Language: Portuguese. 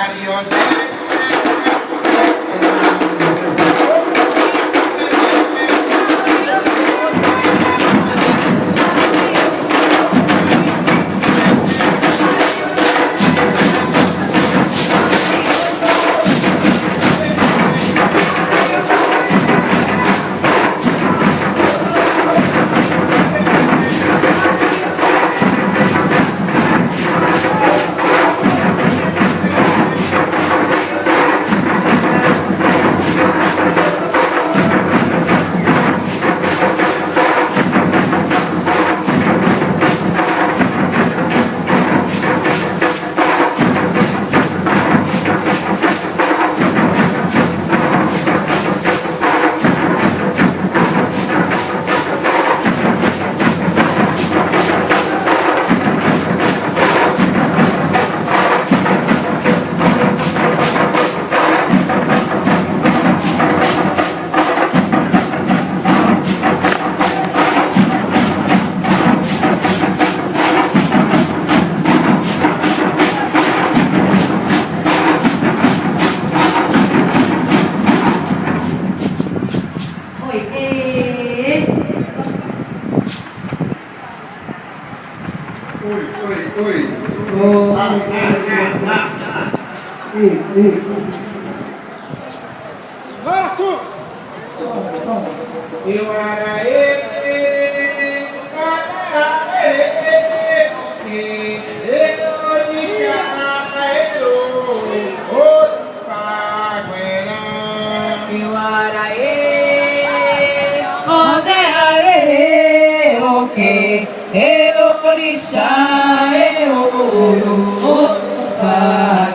Mario Ei, ei. Laço! Eu era ele, cara, ele, eu disse a ele, o o o